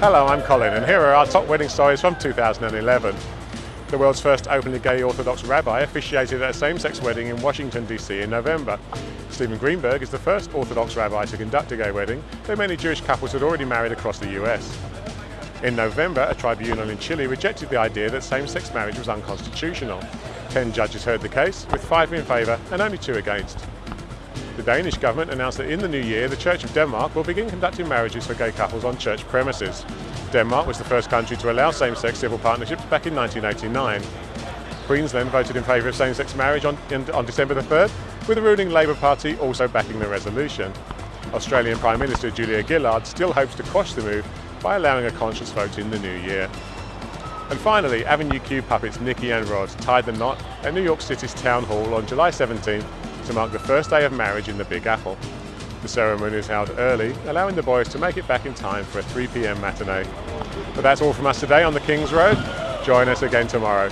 Hello, I'm Colin and here are our top wedding stories from 2011. The world's first openly gay Orthodox rabbi officiated at a same-sex wedding in Washington DC in November. Steven Greenberg is the first Orthodox rabbi to conduct a gay wedding, though many Jewish couples had already married across the US. In November, a tribunal in Chile rejected the idea that same-sex marriage was unconstitutional. Ten judges heard the case, with five in favour and only two against. The Danish government announced that in the new year, the Church of Denmark will begin conducting marriages for gay couples on church premises. Denmark was the first country to allow same-sex civil partnerships back in 1989. Queensland voted in favour of same-sex marriage on, on December the 3rd, with the ruling Labour Party also backing the resolution. Australian Prime Minister Julia Gillard still hopes to quash the move by allowing a conscience vote in the new year. And finally, Avenue Q puppets Nicky and Rod tied the knot at New York City's Town Hall on July 17th to mark the first day of marriage in the Big Apple. The ceremony is held early, allowing the boys to make it back in time for a 3pm matinee. But that's all from us today on the King's Road. Join us again tomorrow.